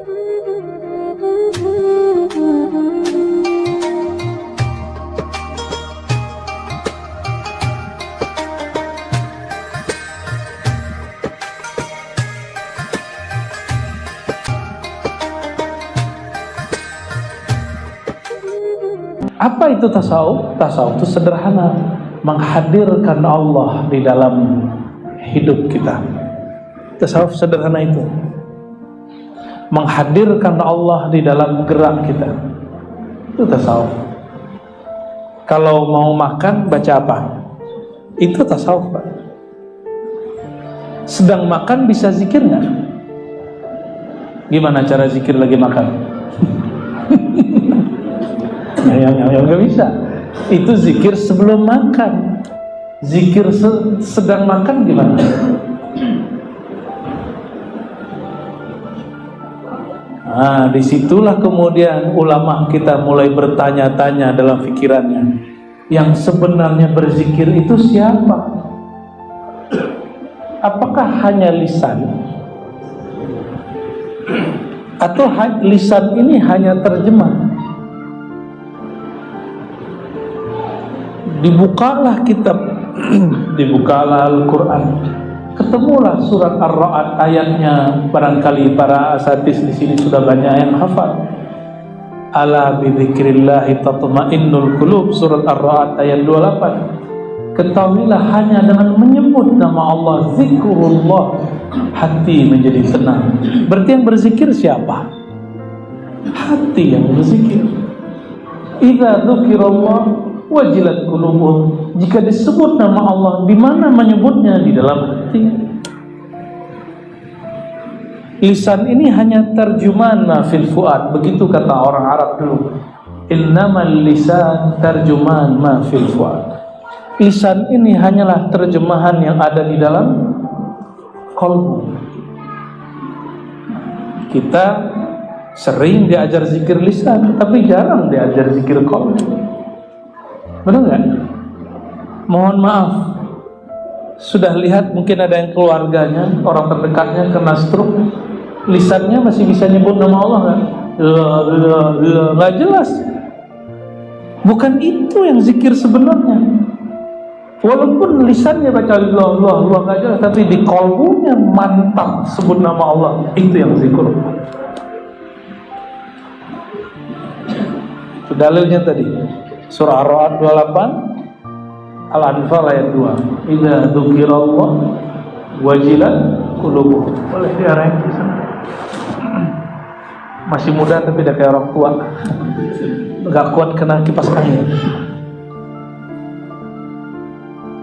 Apa itu tasawuf? Tasawuf itu sederhana, menghadirkan Allah di dalam hidup kita. Tasawuf sederhana itu. Menghadirkan Allah di dalam gerak kita. Itu tasawuf. Kalau mau makan baca apa? Itu tasawuf, Pak. Sedang makan bisa zikir nggak? Gimana cara zikir lagi makan? yang yang nggak bisa itu zikir sebelum makan zikir se sedang makan gimana Nah, di situlah kemudian ulama kita mulai bertanya-tanya dalam pikirannya yang sebenarnya berzikir itu siapa? Apakah hanya lisan? Atau lisan ini hanya terjemah? dibukalah kitab dibukalah Al-Quran ketemulah surat Ar-Ra'd ayatnya. Barangkali para asatis di sini sudah banyak yang hafal. Ala bidzikrillahi tatma'innul qulub surat Ar-Ra'd ayat 28 ketahuilah hanya dengan menyebut nama Allah zikrullah hati menjadi tenang. Berarti yang berzikir siapa? Hati yang berzikir. Idza dzukirallah wajilat qulubuhum jika disebut nama Allah di mana menyebutnya di dalam hati? Lisan ini hanya terjemahan fil fuad. Begitu kata orang Arab dulu. Innamal lisan terjemahan ma fil fuad. Lisan ini hanyalah terjemahan yang ada di dalam kolbu. Kita sering diajar zikir lisan tapi jarang diajar zikir kolbu Benar nggak? Mohon maaf. Sudah lihat mungkin ada yang keluarganya, orang terdekatnya kena stroke, lisannya masih bisa nyebut nama Allah kan? Nggak jelas. Bukan itu yang zikir sebenarnya. Walaupun lisannya baca Allah, Allah, Allah nggak jelas, tapi di kolbunya mantap sebut nama Allah. Itu yang zikir. Dalilnya tadi. Surah Ar-Ra'd 28 Al-Anfal ayat 2 Idza dzukirallah wajilat qulubuhum. Boleh diarahin di sana. Masih muda tapi udah kayak orang tua. Enggak kuat kena kipas angin.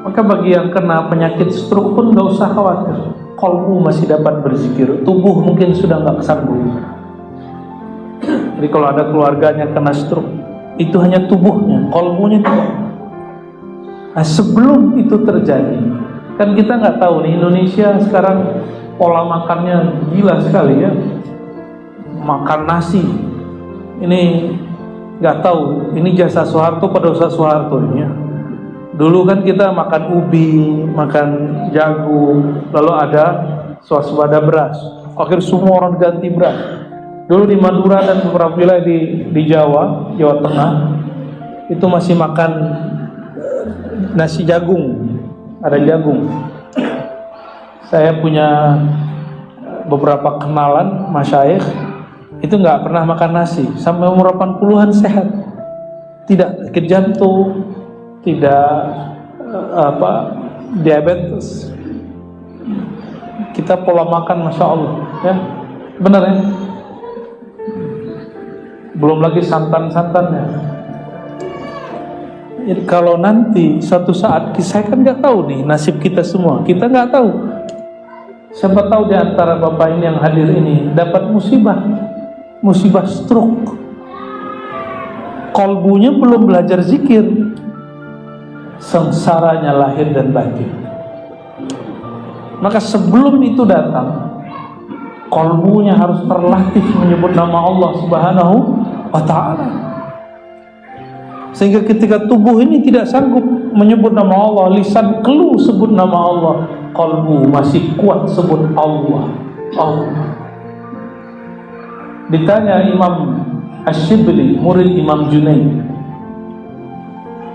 Maka bagi yang kena penyakit stroke pun gak usah khawatir. Kolbu masih dapat berzikir. Tubuh mungkin sudah nggak kesanggup. Jadi kalau ada keluarganya kena stroke, itu hanya tubuhnya, kolbunya tidak. Nah, sebelum itu terjadi, kan kita nggak tahu nih Indonesia sekarang pola makannya gila sekali ya, makan nasi. Ini nggak tahu, ini jasa Soeharto pada usaha Soeharto ini ya. Dulu kan kita makan ubi, makan jagung, lalu ada swasembada beras. Akhir semua orang ganti beras Dulu di Madura dan beberapa wilayah di, di Jawa, Jawa Tengah, itu masih makan nasi jagung, ada jagung. Saya punya beberapa kenalan masyayikh itu nggak pernah makan nasi sampai umur 80-an sehat. Tidak sakit jantung, tidak apa diabetes. Kita pola makan masya Allah, ya benar ya belum lagi santan-santannya. Kalau nanti suatu saat saya kan nggak tahu nih nasib kita semua. Kita nggak tahu. Siapa tahu di antara bapak ini yang hadir ini dapat musibah. Musibah stroke. Kolbunya belum belajar zikir. Sengsaranya lahir dan batin. Maka sebelum itu datang kolbunya harus terlatih menyebut nama Allah Subhanahu wa taala. Sehingga ketika tubuh ini tidak sanggup menyebut nama Allah, lisan keluh sebut nama Allah, kalbu masih kuat sebut Allah. Allah. ditanya Imam Ash-Shibli murid Imam Junaid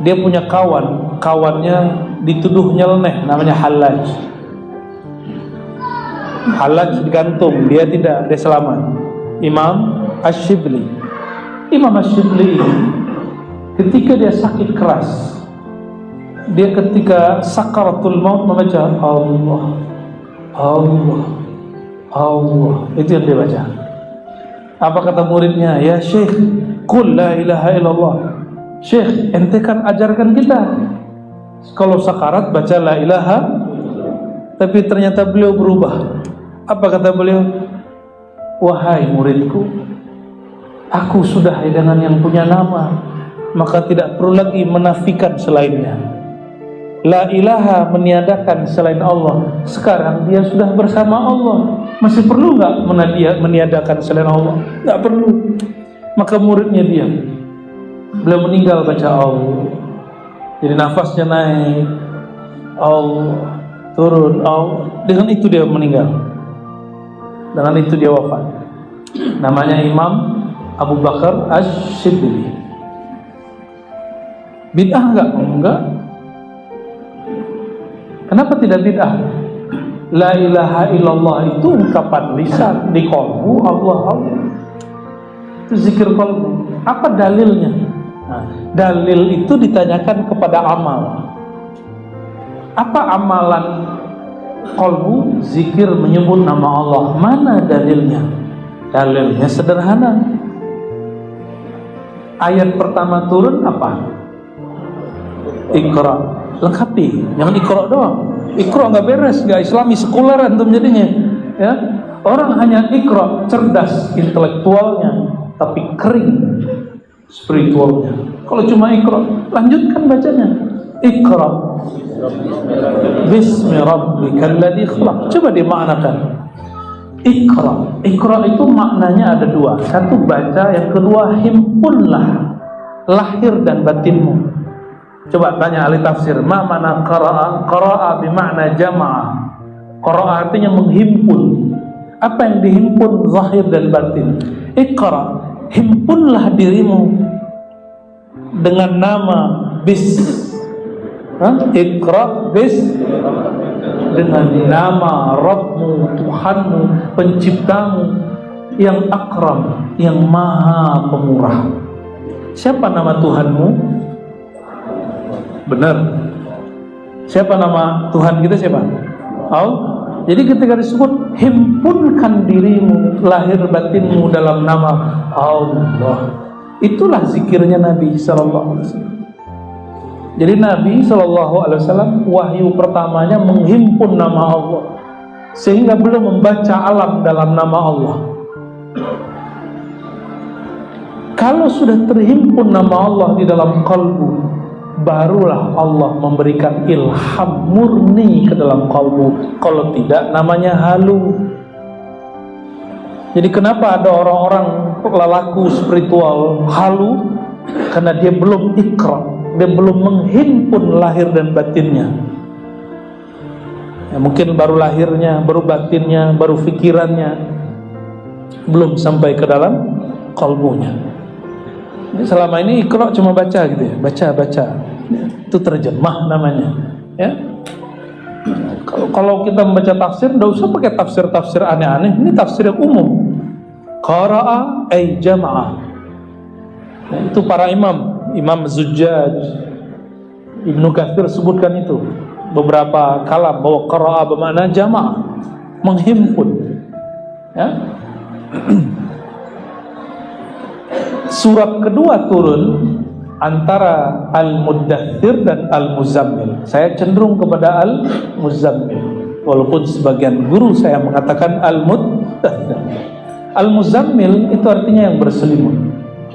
dia punya kawan kawannya dituduh nyeleneh namanya Halaj Halaj digantung dia tidak dia selamat Imam Ash-Shibli Imam Ash-Shibli ketika dia sakit keras dia ketika sakaratul maut membaca Allah Allah Allah. Itu yang dia baca. Apa kata muridnya? Ya syekh kul la ilaha illallah. Syekh ente kan ajarkan kita. Kalau sakarat baca la ilaha. Tapi ternyata beliau berubah. Apa kata beliau? Wahai muridku aku sudah dengan yang punya nama maka tidak perlu lagi menafikan selainnya. La ilaha meniadakan selain Allah. Sekarang dia sudah bersama Allah. Masih perlu nggak meniadakan selain Allah? Nggak perlu. Maka muridnya dia Beliau meninggal baca Allah. Jadi nafasnya naik. Allah Turun. Allah. Dengan itu dia meninggal. Dengan itu dia wafat. Namanya Imam Abu Bakar Ash-Shibli Bid'ah enggak? Enggak Kenapa tidak bid'ah? La ilaha illallah itu ungkapan lisan di kalbu Allah Allah. Itu zikir kalbu. Apa dalilnya? Nah, dalil itu ditanyakan kepada amal. Apa amalan kalbu zikir menyebut nama Allah? Mana dalilnya? Dalilnya sederhana. Ayat pertama turun apa? Iqra. Lengkapi. Jangan ikro doang. Ikro nggak beres nggak islami sekuler antum jadinya. Ya? Orang hanya ikro cerdas intelektualnya tapi kering spiritualnya. Kalau cuma ikro lanjutkan bacanya. Ikro bismi rabbikal ladzi khalaq. Coba dimaknakan Ikra Ikra itu maknanya ada dua Satu baca, yang kedua himpunlah Lahir dan batinmu Coba tanya ahli tafsir, ma mana qara'a? Qara'a bermakna jamaah. Qara'a artinya menghimpun. Apa yang dihimpun zahir dan batin? Iqra, himpunlah dirimu dengan nama bis. Hah? Iqra bis dengan nama Rabbmu, Tuhanmu, penciptamu yang akram, yang maha pemurah. Siapa nama Tuhanmu? Benar. Siapa nama Tuhan kita siapa? Allah. Jadi ketika disebut himpunkan dirimu, lahir batinmu dalam nama Allah. Itulah zikirnya Nabi sallallahu alaihi wasallam. Jadi Nabi sallallahu alaihi wasallam wahyu pertamanya menghimpun nama Allah sehingga belum membaca alam dalam nama Allah. Kalau sudah terhimpun nama Allah di dalam kalbu, barulah Allah memberikan ilham murni ke dalam kalbu. Kalau tidak namanya halu. Jadi kenapa ada orang-orang lelaku spiritual halu? Karena dia belum ikra dia belum menghimpun lahir dan batinnya. Ya, mungkin baru lahirnya baru batinnya baru pikirannya belum sampai ke dalam kalbunya. Ini selama ini ikra cuma baca gitu ya baca baca. Itu terjemah namanya ya. Kalau kita membaca tafsir tidak usah pakai tafsir-tafsir aneh-aneh. Ini tafsir yang umum. Qara'a ay jama'ah itu para imam imam Zujjaj Ibnu Katsir sebutkan itu beberapa kalam bahwa qara'a bermakna jama'ah menghimpun ya surat kedua turun antara Al-Muddathir dan Al-Muzammil. Saya cenderung kepada Al-Muzammil. Walaupun sebagian guru saya mengatakan Al-Muddathir. Al-Muzammil itu artinya yang berselimut.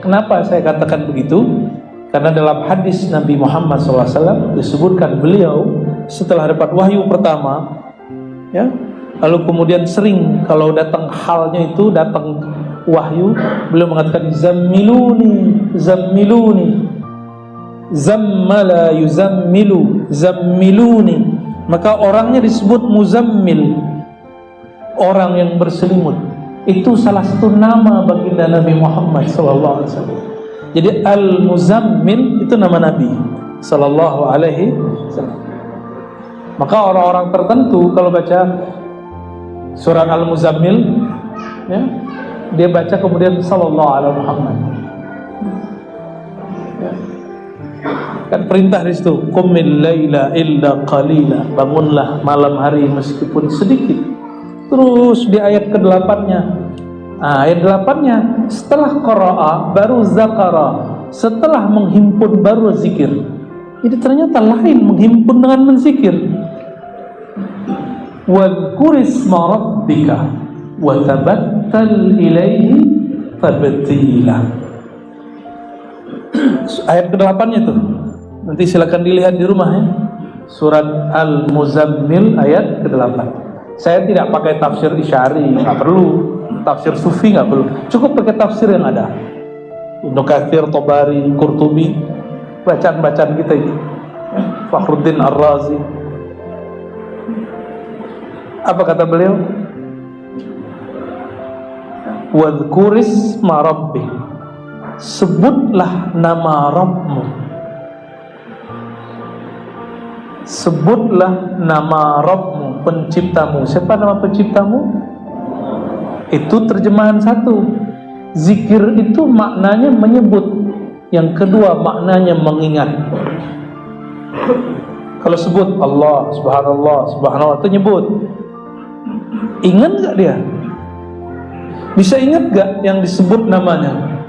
Kenapa saya katakan begitu? Karena dalam hadis Nabi Muhammad SAW disebutkan beliau setelah dapat wahyu pertama, ya, lalu kemudian sering kalau datang halnya itu datang wahyu, beliau mengatakan zammiluni, zammiluni, zammala yuzammilu zammiluni maka orangnya disebut muzammil orang yang berselimut itu salah satu nama baginda Nabi Muhammad wasallam. Jadi Al-Muzammil itu nama Nabi sallallahu alaihi. Maka orang-orang tertentu kalau baca surat Al-Muzammil ya, dia baca kemudian sallallahu alaihi Muhammad. Ya. Kan perintah di situ, qumil illa qalila. Bangunlah malam hari meskipun sedikit Terus di ayat ke-8-nya. Nah, ayat 8-nya setelah qara'a baru zakara, setelah menghimpun baru zikir. Jadi ternyata lain menghimpun dengan menzikir. Wadhkurisma rabbika wa ilaihi. Ayat ke-8-nya tuh. Nanti silakan dilihat di rumah ya. Surat Al-Muzammil ayat ke-8. Saya tidak pakai tafsir isyari, nggak perlu. Tafsir sufi nggak perlu. Cukup pakai tafsir yang ada. Ibnu Katsir, Tobari, Qurtubi, bacaan-bacaan kita ini. Fakhruddin Ar-Razi. Apa kata beliau? Wadhkuris ma rabbi. Sebutlah nama Rabbmu sebutlah nama Rabbmu, penciptamu. Siapa nama penciptamu? Itu terjemahan satu. Zikir itu maknanya menyebut. Yang kedua maknanya mengingat. Kalau sebut Allah, subhanallah, subhanallah itu nyebut. Ingat gak dia? Bisa ingat gak yang disebut namanya?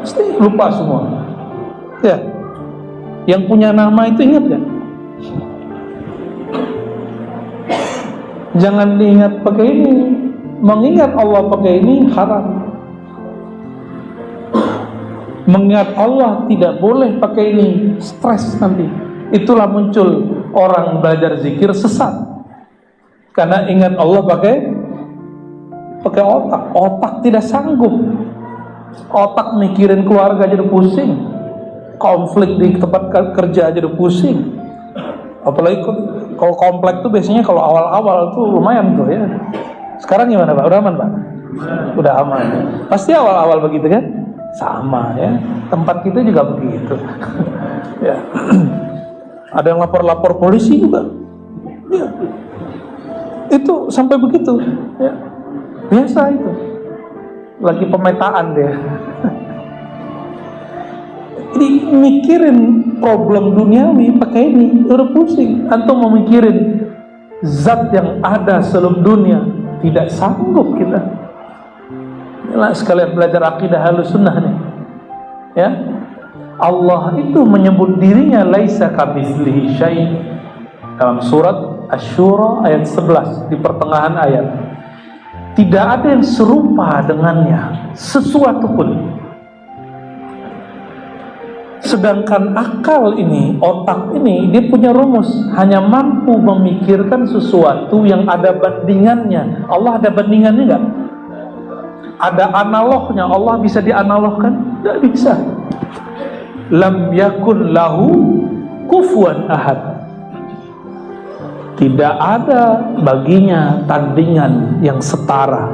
Pasti lupa semua. Ya. Yang punya nama itu ingat gak? Jangan diingat pakai ini. Mengingat Allah pakai ini haram. Mengingat Allah tidak boleh pakai ini. Stres nanti. Itulah muncul orang belajar zikir sesat. Karena ingat Allah pakai pakai otak. Otak tidak sanggup. Otak mikirin keluarga jadi pusing konflik di tempat kerja udah pusing apalagi kalau komplek tuh biasanya kalau awal-awal tuh lumayan tuh ya. Sekarang gimana pak? Udah aman pak? Udah aman pasti awal-awal begitu kan? Sama ya. Tempat kita juga begitu. Ya. Ada yang lapor-lapor polisi juga. Ya. itu sampai begitu ya. Biasa itu. Lagi pemetaan deh Jadi mikirin problem duniawi pakai ini udah pusing. Atau mau zat yang ada sebelum dunia tidak sanggup kita. Inilah sekalian belajar akidah halus sunnah nih. Ya, Allah itu menyebut dirinya laisa kamitslihi syai dalam surat Asy-Syura ayat 11 di pertengahan ayat. Tidak ada yang serupa dengannya sesuatu pun Sedangkan akal ini, otak ini, dia punya rumus. Hanya mampu memikirkan sesuatu yang ada bandingannya. Allah ada bandingannya enggak? Ada analognya. Allah bisa dianalogkan? Tidak bisa. Lam yakun lahu kufuan ahad. Tidak ada baginya tandingan yang setara.